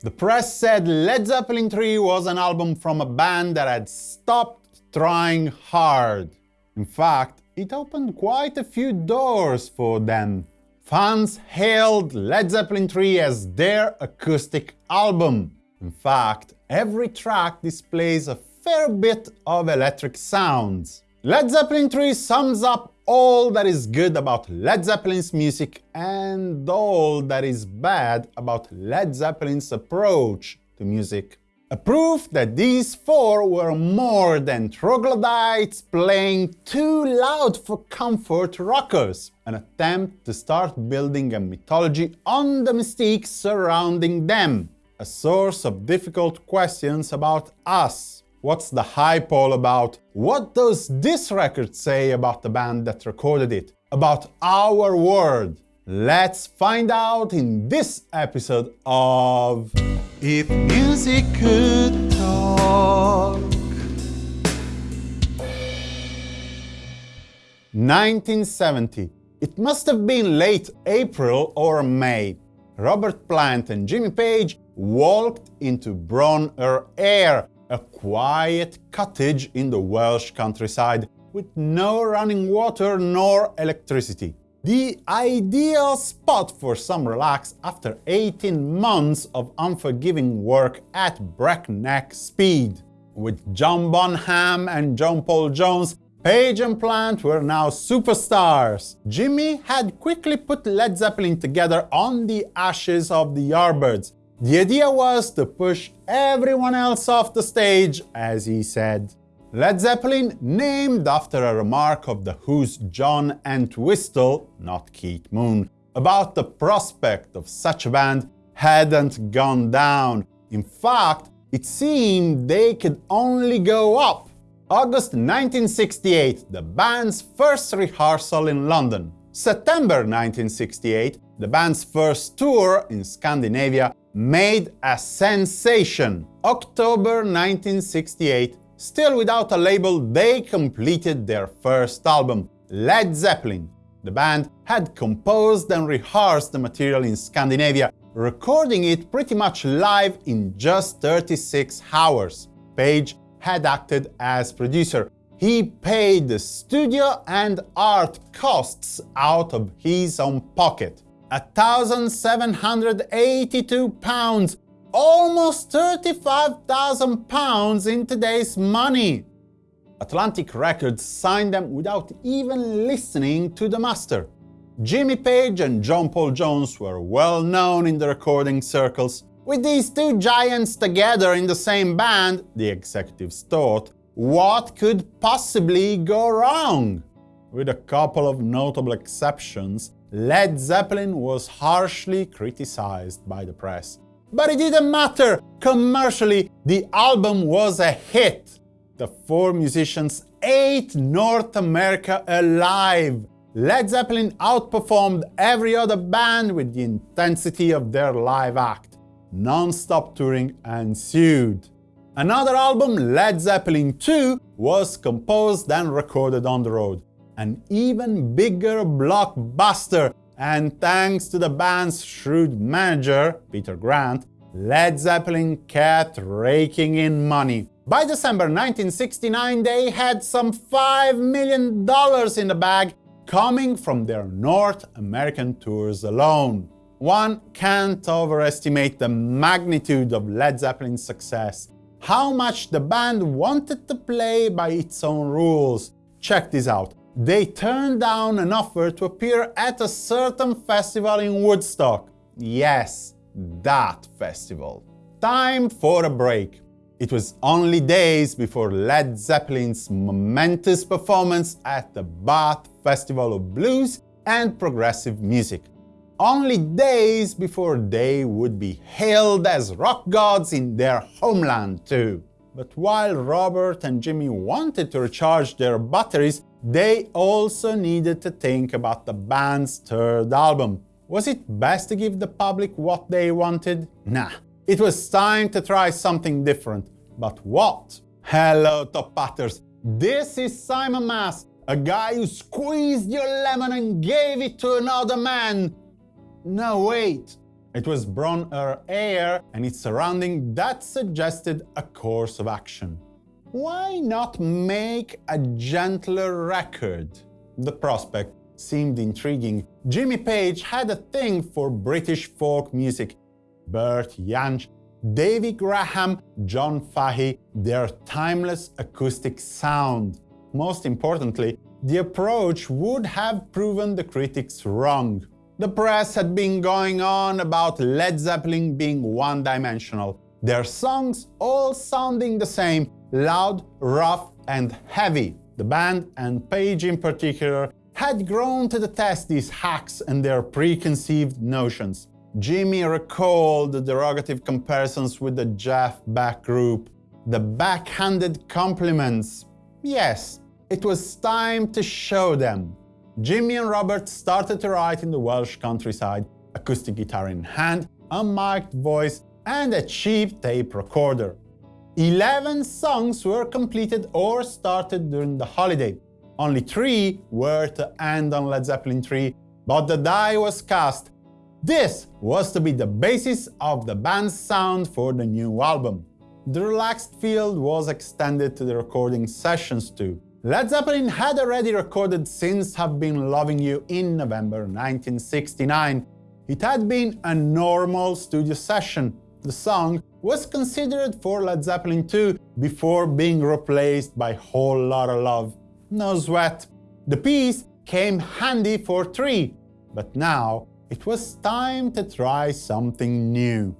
The press said Led Zeppelin 3 was an album from a band that had stopped trying hard. In fact, it opened quite a few doors for them. Fans hailed Led Zeppelin 3 as their acoustic album. In fact, every track displays a fair bit of electric sounds. Led Zeppelin 3 sums up all that is good about Led Zeppelin's music and all that is bad about Led Zeppelin's approach to music. A proof that these four were more than troglodytes playing too loud for comfort rockers, an attempt to start building a mythology on the mystique surrounding them, a source of difficult questions about us, What's the hype all about? What does this record say about the band that recorded it? About our world? Let's find out in this episode of If Music Could Talk. 1970. It must have been late April or May. Robert Plant and Jimmy Page walked into Bron-Yr-Aur, a quiet cottage in the Welsh countryside with no running water nor electricity. The ideal spot for some relax after 18 months of unforgiving work at breakneck speed. With John Bonham and John Paul Jones, Page and Plant were now superstars. Jimmy had quickly put Led Zeppelin together on the ashes of the Yardbirds, the idea was to push everyone else off the stage, as he said. Led Zeppelin, named after a remark of The Who's John Entwistle, not Keith Moon, about the prospect of such a band hadn't gone down. In fact, it seemed they could only go up. August 1968, the band's first rehearsal in London. September 1968, the band's first tour in Scandinavia made a sensation. October 1968, still without a label, they completed their first album, Led Zeppelin. The band had composed and rehearsed the material in Scandinavia, recording it pretty much live in just 36 hours. Page had acted as producer. He paid the studio and art costs out of his own pocket. 1,782 pounds, almost 35,000 pounds in today's money. Atlantic Records signed them without even listening to the master. Jimmy Page and John Paul Jones were well known in the recording circles. With these two giants together in the same band, the executives thought, what could possibly go wrong? With a couple of notable exceptions, Led Zeppelin was harshly criticized by the press. But it didn't matter! Commercially, the album was a hit! The four musicians ate North America alive! Led Zeppelin outperformed every other band with the intensity of their live act. Non-stop touring ensued. Another album, Led Zeppelin 2, was composed and recorded on the road an even bigger blockbuster, and thanks to the band's shrewd manager, Peter Grant, Led Zeppelin kept raking in money. By December 1969, they had some $5 million in the bag coming from their North American tours alone. One can't overestimate the magnitude of Led Zeppelin's success, how much the band wanted to play by its own rules. Check this out they turned down an offer to appear at a certain festival in Woodstock. Yes, that festival. Time for a break. It was only days before Led Zeppelin's momentous performance at the Bath Festival of Blues and Progressive Music. Only days before they would be hailed as rock gods in their homeland too. But while Robert and Jimmy wanted to recharge their batteries, they also needed to think about the band's third album. Was it best to give the public what they wanted? Nah. It was time to try something different. But what? Hello, Top Hatters! This is Simon Mas, a guy who squeezed your lemon and gave it to another man. No, wait. It was Bron-Yr-Aur and its surrounding that suggested a course of action. Why not make a gentler record? The prospect seemed intriguing. Jimmy Page had a thing for British folk music. Bert Jansch, Davy Graham, John Fahey, their timeless acoustic sound. Most importantly, the approach would have proven the critics wrong. The press had been going on about Led Zeppelin being one-dimensional, their songs all sounding the same, loud, rough and heavy. The band, and Page in particular, had grown to detest these hacks and their preconceived notions. Jimmy recalled the derogative comparisons with the Jeff Beck group, the backhanded compliments. Yes, it was time to show them. Jimmy and Robert started to write in the Welsh countryside, acoustic guitar in hand, a voice, and a cheap tape recorder. Eleven songs were completed or started during the holiday. Only three were to end on Led Zeppelin 3, but the die was cast. This was to be the basis of the band's sound for the new album. The relaxed feel was extended to the recording sessions too. Led Zeppelin had already recorded Since I've Been Loving You in November 1969. It had been a normal studio session. The song was considered for Led Zeppelin 2 before being replaced by Whole Lotta Love. No sweat. The piece came handy for 3, but now it was time to try something new.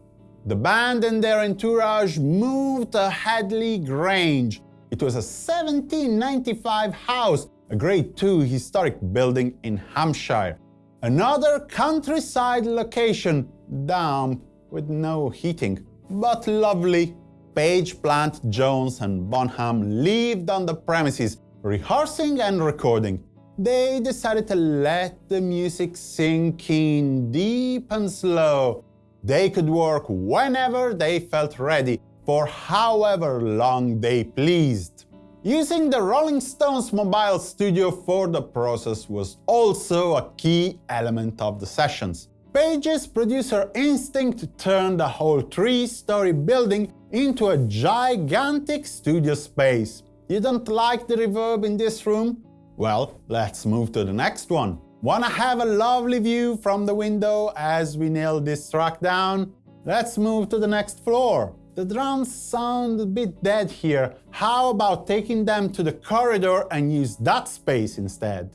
The band and their entourage moved to Headley Grange, it was a 1795 house, a Grade II historic building in Hampshire. Another countryside location, damp with no heating, but lovely. Page, Plant, Jones and Bonham lived on the premises, rehearsing and recording. They decided to let the music sink in deep and slow. They could work whenever they felt ready, for however long they pleased. Using the Rolling Stones mobile studio for the process was also a key element of the sessions. Page's producer instinct turned the whole three-story building into a gigantic studio space. You don't like the reverb in this room? Well, let's move to the next one. Wanna have a lovely view from the window as we nail this track down? Let's move to the next floor. The drums sound a bit dead here. How about taking them to the corridor and use that space instead?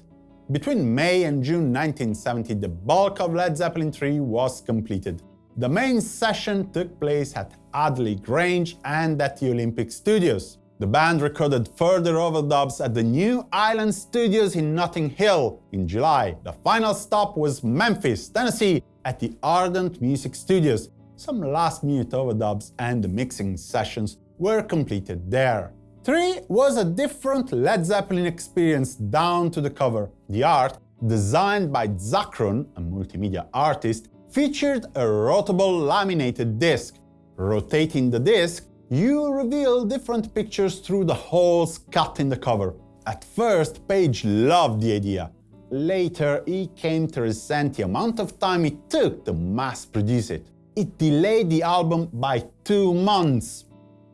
Between May and June 1970, the bulk of Led Zeppelin 3 was completed. The main session took place at Headley Grange and at the Olympic Studios. The band recorded further overdubs at the New Island Studios in Notting Hill in July. The final stop was Memphis, Tennessee, at the Ardent Music Studios, some last-minute overdubs and mixing sessions were completed there. 3 was a different Led Zeppelin experience down to the cover. The art, designed by Zacron, a multimedia artist, featured a rotable laminated disc. Rotating the disc, you reveal different pictures through the holes cut in the cover. At first, Page loved the idea. Later, he came to resent the amount of time it took to mass produce it it delayed the album by two months.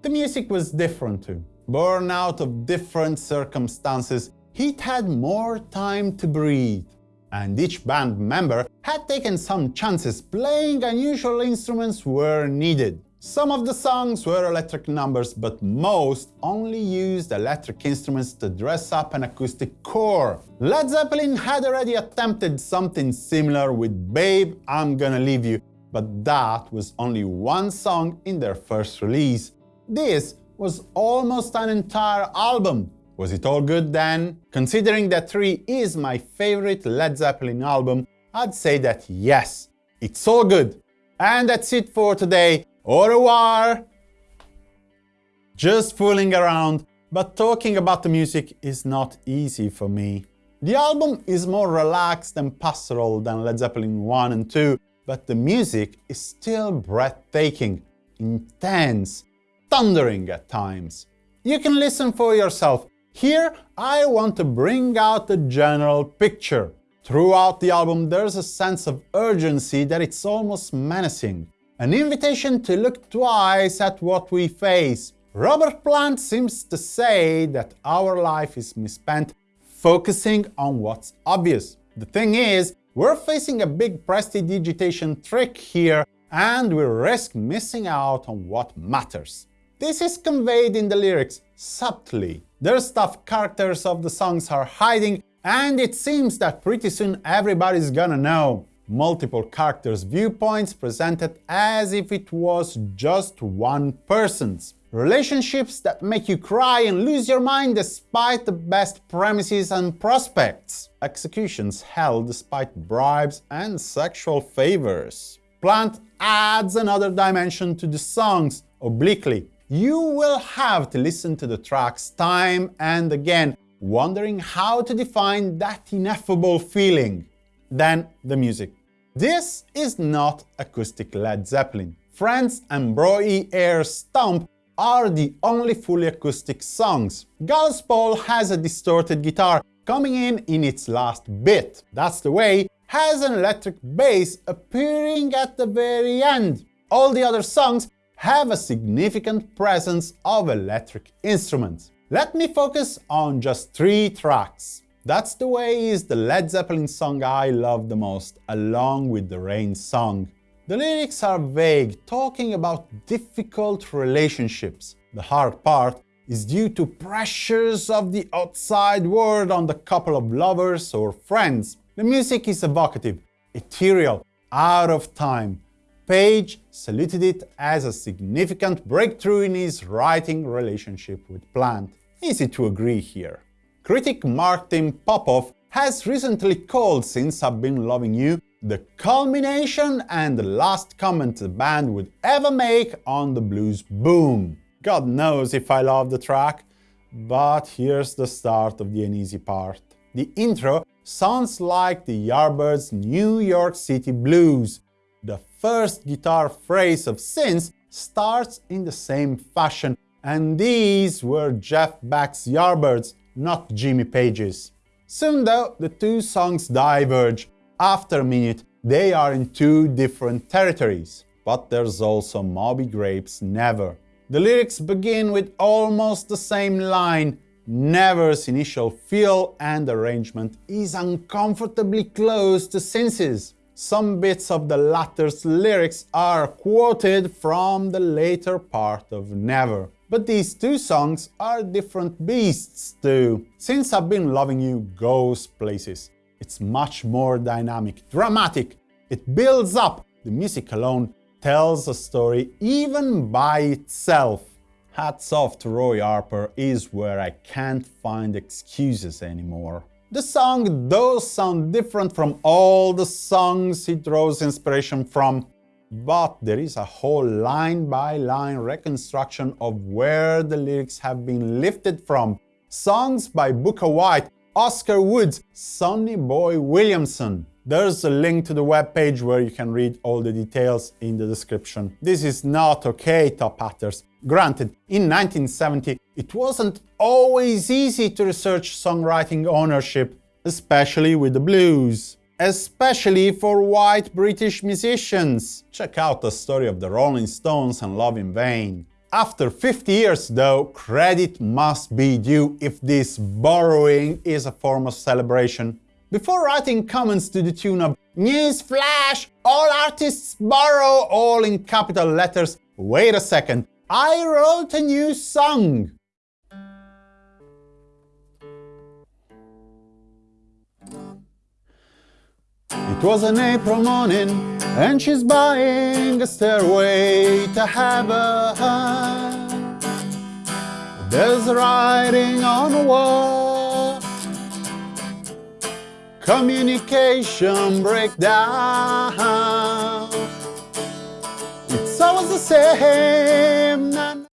The music was different too. Born out of different circumstances, he'd had more time to breathe. And each band member had taken some chances playing unusual instruments where needed. Some of the songs were electric numbers, but most only used electric instruments to dress up an acoustic core. Led Zeppelin had already attempted something similar with Babe, I'm Gonna Leave You, but that was only one song in their first release. This was almost an entire album. Was it all good then? Considering that 3 is my favorite Led Zeppelin album, I'd say that yes, it's all good. And that's it for today. Au revoir! Just fooling around, but talking about the music is not easy for me. The album is more relaxed and pastoral than Led Zeppelin 1 and 2, but the music is still breathtaking, intense, thundering at times. You can listen for yourself. Here I want to bring out the general picture. Throughout the album, there's a sense of urgency that it's almost menacing. An invitation to look twice at what we face. Robert Plant seems to say that our life is misspent focusing on what's obvious. The thing is, we're facing a big prestidigitation trick here and we risk missing out on what matters. This is conveyed in the lyrics subtly. There's stuff characters of the songs are hiding and it seems that pretty soon everybody's gonna know. Multiple characters' viewpoints presented as if it was just one person's. Relationships that make you cry and lose your mind despite the best premises and prospects. Executions held despite bribes and sexual favors. Plant adds another dimension to the songs, obliquely. You will have to listen to the tracks time and again, wondering how to define that ineffable feeling. Then the music. This is not acoustic Led Zeppelin. Friends and Bron-Y-Aur Stomp are the only fully acoustic songs. Gallows Pole has a distorted guitar coming in in its last bit. That's the way has an electric bass appearing at the very end. All the other songs have a significant presence of electric instruments. Let me focus on just three tracks. That's the Way is the Led Zeppelin song I love the most, along with the Rain song. The lyrics are vague, talking about difficult relationships. The hard part is due to pressures of the outside world on the couple of lovers or friends. The music is evocative, ethereal, out of time. Page saluted it as a significant breakthrough in his writing relationship with Plant. Easy to agree here. Critic Martin Popoff has recently called Since I've Been Loving You the culmination and the last comment the band would ever make on the blues boom. God knows if I love the track, but here's the start of the uneasy part. The intro sounds like the Yardbirds' New York City Blues. First guitar phrase of Since starts in the same fashion, and these were Jeff Beck's Yardbirds, not Jimmy Page's. Soon though, the two songs diverge. After a minute, they are in two different territories. But there's also Moby Grape's Never. The lyrics begin with almost the same line, Never's initial feel and arrangement is uncomfortably close to Since's. Some bits of the latter's lyrics are quoted from the later part of Never. But these two songs are different beasts too. Since I've Been Loving You goes places. It's much more dynamic, dramatic. It builds up. The music alone tells a story even by itself. Hats off to Roy Harper is where I can't find excuses anymore. The song does sound different from all the songs he draws inspiration from, but there is a whole line-by-line -line reconstruction of where the lyrics have been lifted from. Songs by Booker White, Oscar Woods, Sonny Boy Williamson, there's a link to the webpage where you can read all the details in the description. This is not okay, top hatters. Granted, in 1970 it wasn't always easy to research songwriting ownership, especially with the blues. Especially for white British musicians. Check out the story of the Rolling Stones and Love in Vain. After 50 years, though, credit must be due if this borrowing is a form of celebration. Before writing comments to the tune of Newsflash! All artists borrow all in capital letters. Wait a second, I wrote a new song! It was an April morning and she's buying a stairway to heaven. There's writing on the wall communication breakdown. It's always the same.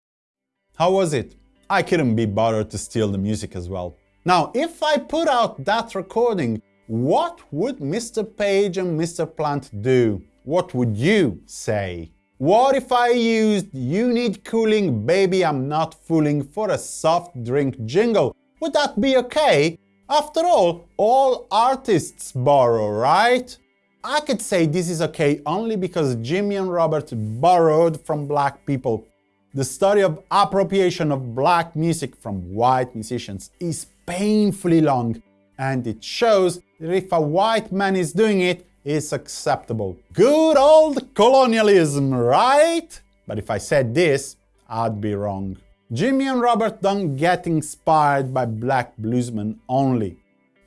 How was it? I couldn't be bothered to steal the music as well. Now, if I put out that recording, what would Mr. Page and Mr. Plant do? What would you say? What if I used You Need Cooling Baby I'm Not Fooling for a soft drink jingle? Would that be okay? After all, all artists borrow, right? I could say this is okay only because Jimmy and Robert borrowed from black people. The story of appropriation of black music from white musicians is painfully long, and it shows that if a white man is doing it, it's acceptable. Good old colonialism, right? But if I said this, I'd be wrong. Jimmy and Robert don't get inspired by black bluesmen only.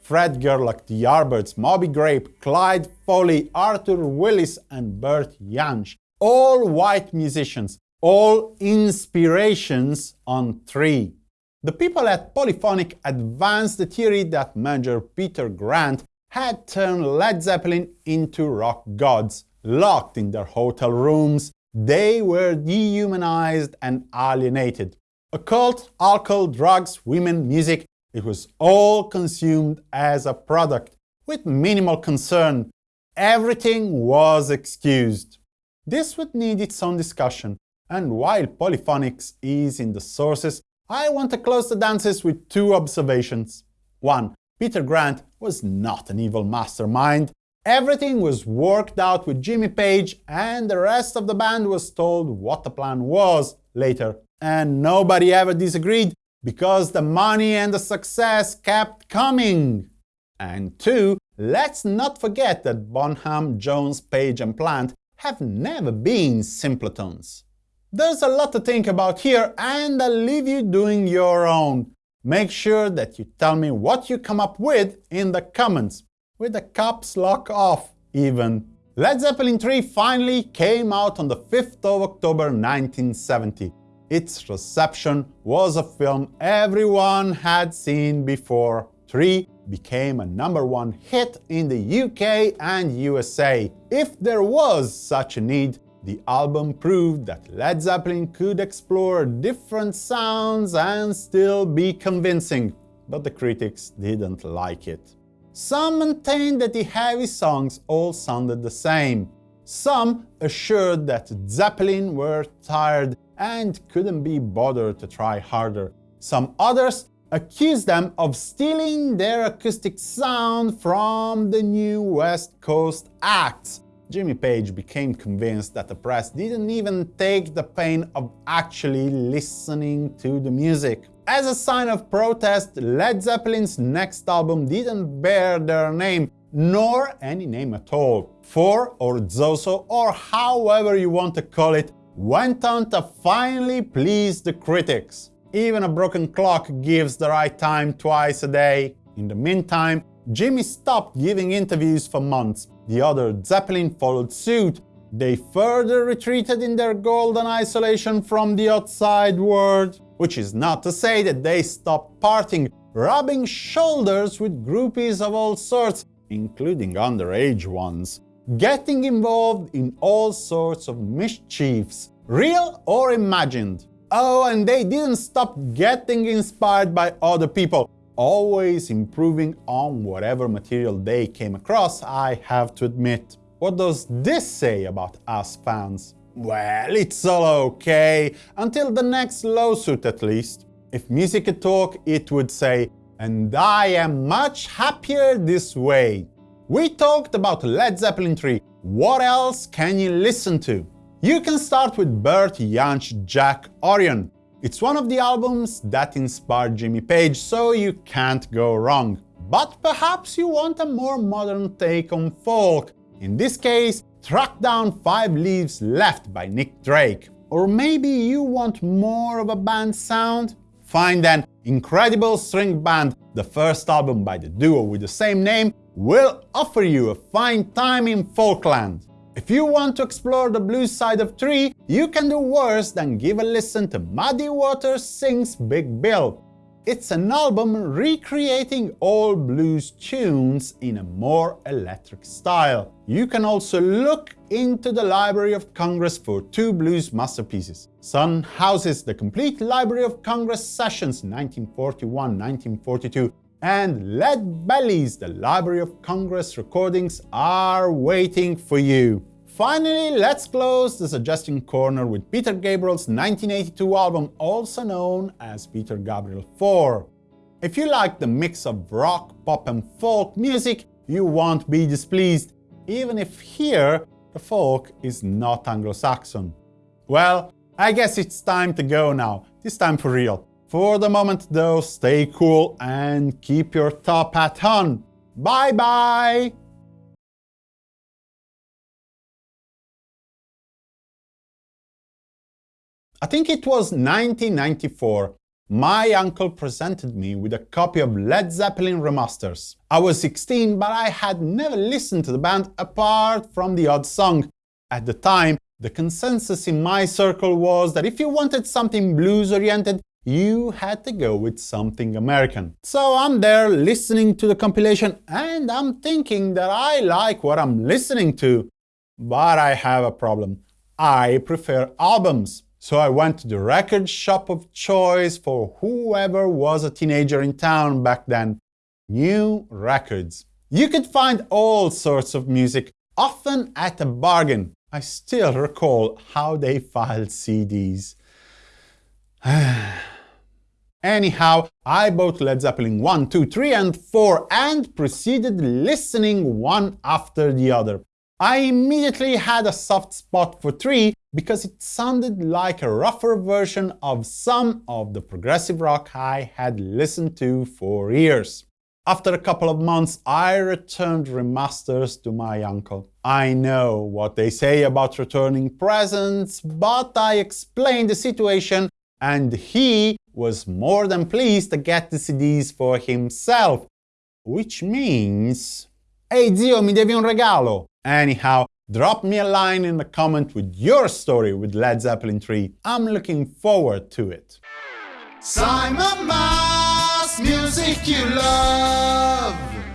Fred Gerlach, the Yardbirds, Moby Grape, Clyde Foley, Arthur Willis and Bert Jansch, all white musicians, all inspirations on three. The people at Polyphonic advanced the theory that manager Peter Grant had turned Led Zeppelin into rock gods. Locked in their hotel rooms, they were dehumanized and alienated. Occult, alcohol, drugs, women, music, it was all consumed as a product, with minimal concern. Everything was excused. This would need its own discussion, and while polyphonics is in the sources, I want to close the dances with two observations. 1. Peter Grant was not an evil mastermind. Everything was worked out with Jimmy Page, and the rest of the band was told what the plan was later. And nobody ever disagreed, because the money and the success kept coming. And two, let's not forget that Bonham, Jones, Page and Plant have never been simpletons. There's a lot to think about here, and I'll leave you doing your own. Make sure that you tell me what you come up with in the comments, with the caps lock off even. Led Zeppelin 3 finally came out on the 5th of October 1970. Its reception was a film everyone had seen before. 3 became a number one hit in the UK and USA. If there was such a need, the album proved that Led Zeppelin could explore different sounds and still be convincing, but the critics didn't like it. Some maintained that the heavy songs all sounded the same. Some assured that Zeppelin were tired and couldn't be bothered to try harder. Some others accused them of stealing their acoustic sound from the new West Coast acts, Jimmy Page became convinced that the press didn't even take the pain of actually listening to the music. As a sign of protest, Led Zeppelin's next album didn't bear their name, nor any name at all. Four, or Zoso, or however you want to call it, went on to finally please the critics. Even a broken clock gives the right time twice a day. In the meantime, Jimmy stopped giving interviews for months. The other Zeppelin followed suit. They further retreated in their golden isolation from the outside world, which is not to say that they stopped parting, rubbing shoulders with groupies of all sorts, including underage ones, getting involved in all sorts of mischiefs, real or imagined. Oh, and they didn't stop getting inspired by other people always improving on whatever material they came across, I have to admit. What does this say about us fans? Well, it's all okay, until the next lawsuit at least. If music could talk, it would say, and I am much happier this way. We talked about Led Zeppelin 3, what else can you listen to? You can start with Bert Jansch Jack Orion, it's one of the albums that inspired Jimmy Page, so you can't go wrong. But perhaps you want a more modern take on folk. In this case, track down 5 Leaves Left by Nick Drake. Or maybe you want more of a band sound? Fine then, Incredible String Band, the first album by the duo with the same name, will offer you a fine time in folkland. If you want to explore the blues side of Three, you can do worse than give a listen to Muddy Waters Sings Big Bill. It's an album recreating old blues tunes in a more electric style. You can also look into the Library of Congress for two blues masterpieces. Son House's the complete Library of Congress sessions 1941-1942 and Lead Belly's, the Library of Congress recordings are waiting for you. Finally, let's close the suggestion corner with Peter Gabriel's 1982 album, also known as Peter Gabriel 4. If you like the mix of rock, pop and folk music, you won't be displeased, even if here the folk is not Anglo-Saxon. Well, I guess it's time to go now, this time for real. For the moment though, stay cool and keep your top hat on. Bye bye! I think it was 1994. My uncle presented me with a copy of Led Zeppelin remasters. I was 16, but I had never listened to the band apart from the odd song. At the time, the consensus in my circle was that if you wanted something blues-oriented, you had to go with something American. So I'm there listening to the compilation and I'm thinking that I like what I'm listening to. But I have a problem. I prefer albums. So I went to the record shop of choice for whoever was a teenager in town back then. New records. You could find all sorts of music, often at a bargain. I still recall how they filed CDs. Anyhow, I bought Led Zeppelin 1, 2, 3 and 4 and proceeded listening one after the other. I immediately had a soft spot for 3 because it sounded like a rougher version of some of the progressive rock I had listened to for years. After a couple of months, I returned remasters to my uncle. I know what they say about returning presents, but I explained the situation and he was more than pleased to get the CDs for himself, which means... Ehi hey, zio, mi devi un regalo! Anyhow, drop me a line in the comment with your story with Led Zeppelin 3. I'm looking forward to it. Simon Mas, music you love.